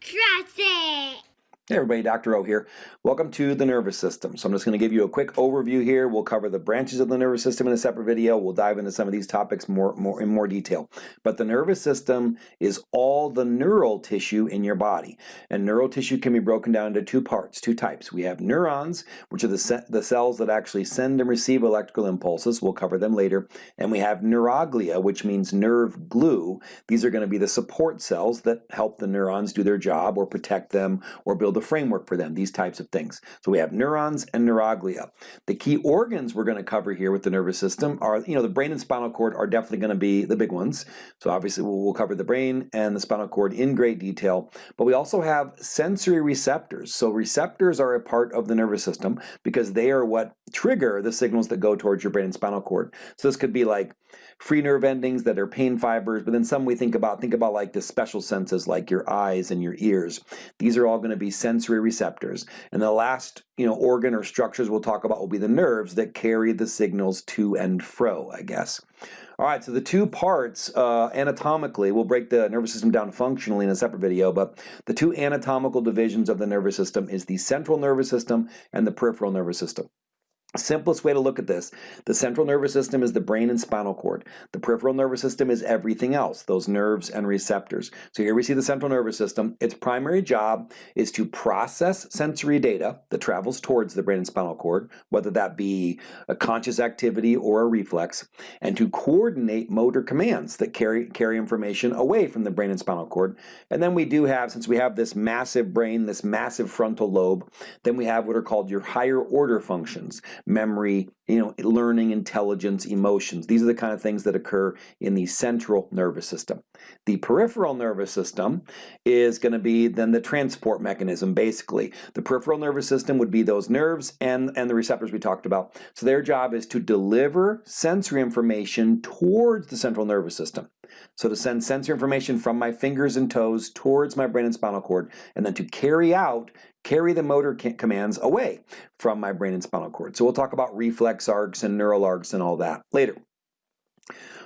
Trust it! Hey everybody, Dr. O here. Welcome to the nervous system. So I'm just going to give you a quick overview here. We'll cover the branches of the nervous system in a separate video. We'll dive into some of these topics more, more in more detail. But the nervous system is all the neural tissue in your body. And neural tissue can be broken down into two parts, two types. We have neurons, which are the, the cells that actually send and receive electrical impulses. We'll cover them later. And we have neuroglia, which means nerve glue. These are going to be the support cells that help the neurons do their job or protect them or build the framework for them, these types of things. So we have neurons and neuroglia. The key organs we're going to cover here with the nervous system are, you know, the brain and spinal cord are definitely going to be the big ones. So obviously we'll, we'll cover the brain and the spinal cord in great detail, but we also have sensory receptors. So receptors are a part of the nervous system because they are what trigger the signals that go towards your brain and spinal cord. So this could be like free nerve endings that are pain fibers, but then some we think about, think about like the special senses like your eyes and your ears. These are all going to be sensory receptors. And the last you know, organ or structures we'll talk about will be the nerves that carry the signals to and fro, I guess. All right, so the two parts uh, anatomically, we'll break the nervous system down functionally in a separate video, but the two anatomical divisions of the nervous system is the central nervous system and the peripheral nervous system. Simplest way to look at this, the central nervous system is the brain and spinal cord. The peripheral nervous system is everything else, those nerves and receptors. So here we see the central nervous system. Its primary job is to process sensory data that travels towards the brain and spinal cord, whether that be a conscious activity or a reflex, and to coordinate motor commands that carry, carry information away from the brain and spinal cord. And then we do have, since we have this massive brain, this massive frontal lobe, then we have what are called your higher order functions memory, you know, learning, intelligence, emotions. These are the kind of things that occur in the central nervous system. The peripheral nervous system is going to be then the transport mechanism, basically. The peripheral nervous system would be those nerves and, and the receptors we talked about. So their job is to deliver sensory information towards the central nervous system. So to send sensory information from my fingers and toes towards my brain and spinal cord, and then to carry out carry the motor commands away from my brain and spinal cord. So we'll talk about reflex arcs and neural arcs and all that later.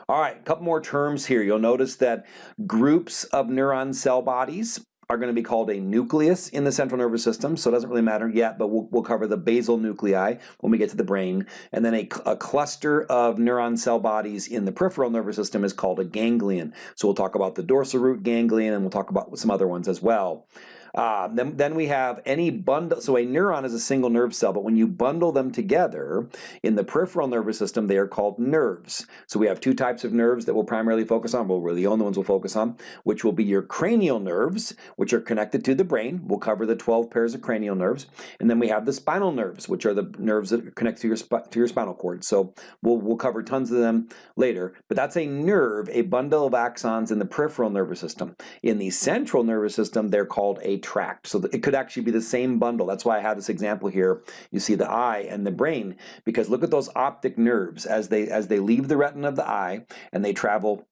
All right, a couple more terms here. You'll notice that groups of neuron cell bodies are going to be called a nucleus in the central nervous system, so it doesn't really matter yet, but we'll, we'll cover the basal nuclei when we get to the brain. And then a, a cluster of neuron cell bodies in the peripheral nervous system is called a ganglion. So we'll talk about the dorsal root ganglion and we'll talk about some other ones as well. Uh, then, then we have any bundle, so a neuron is a single nerve cell, but when you bundle them together in the peripheral nervous system, they are called nerves. So we have two types of nerves that we'll primarily focus on, well, we're the only ones we'll focus on, which will be your cranial nerves, which are connected to the brain. We'll cover the 12 pairs of cranial nerves. And then we have the spinal nerves, which are the nerves that connect to your, to your spinal cord. So we'll, we'll cover tons of them later, but that's a nerve, a bundle of axons in the peripheral nervous system. In the central nervous system, they're called a tract. So it could actually be the same bundle. That's why I have this example here. You see the eye and the brain, because look at those optic nerves as they as they leave the retina of the eye and they travel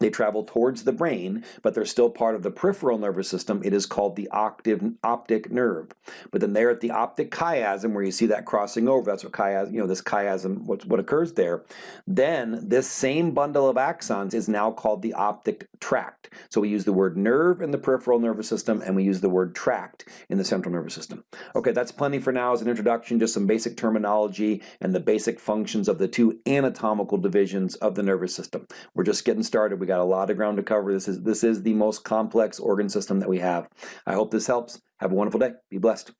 they travel towards the brain, but they're still part of the peripheral nervous system. It is called the octave, optic nerve. But then there at the optic chiasm, where you see that crossing over, that's what chiasm, you know, this chiasm, what, what occurs there, then this same bundle of axons is now called the optic tract. So we use the word nerve in the peripheral nervous system, and we use the word tract in the central nervous system. Okay, that's plenty for now as an introduction, just some basic terminology and the basic functions of the two anatomical divisions of the nervous system. We're just getting started. We got a lot of ground to cover. This is, this is the most complex organ system that we have. I hope this helps. Have a wonderful day. Be blessed.